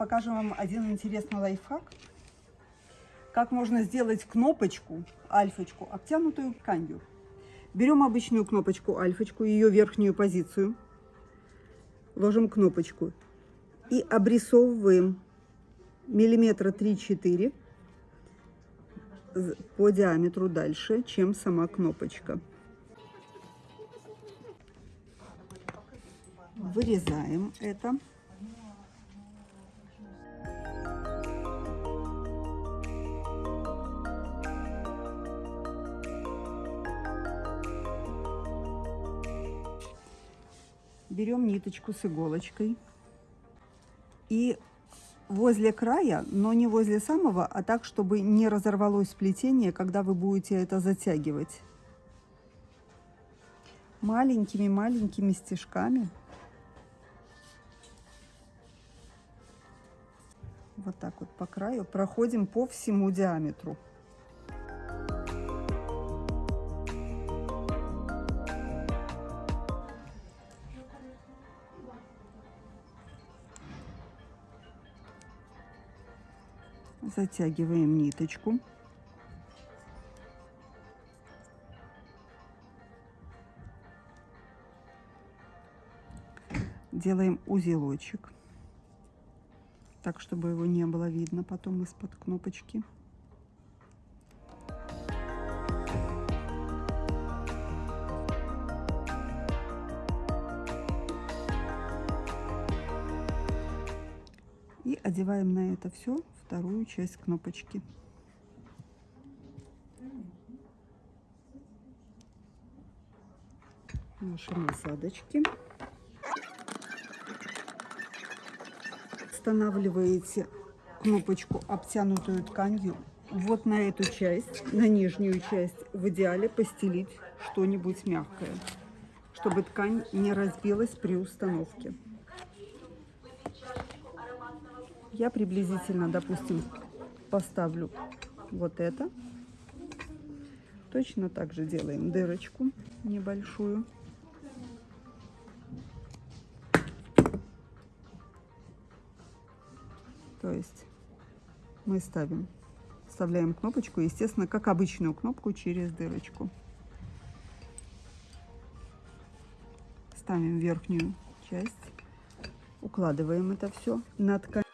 покажем вам один интересный лайфхак. Как можно сделать кнопочку, альфочку, обтянутую тканью. Берем обычную кнопочку альфочку, ее верхнюю позицию, ложим кнопочку и обрисовываем миллиметра 3-4 по диаметру дальше, чем сама кнопочка. Вырезаем это. Берем ниточку с иголочкой и возле края, но не возле самого, а так, чтобы не разорвалось сплетение, когда вы будете это затягивать. Маленькими-маленькими стежками. Вот так вот по краю проходим по всему диаметру. Затягиваем ниточку. Делаем узелочек, так, чтобы его не было видно потом из-под кнопочки. И одеваем на это все вторую часть кнопочки. Наши насадочки. Устанавливаете кнопочку, обтянутую тканью, вот на эту часть, на нижнюю часть, в идеале постелить что-нибудь мягкое, чтобы ткань не разбилась при установке. Я приблизительно, допустим, поставлю вот это. Точно так же делаем дырочку небольшую. То есть мы ставим, вставляем кнопочку, естественно, как обычную кнопку через дырочку. Ставим верхнюю часть, укладываем это все на ткань.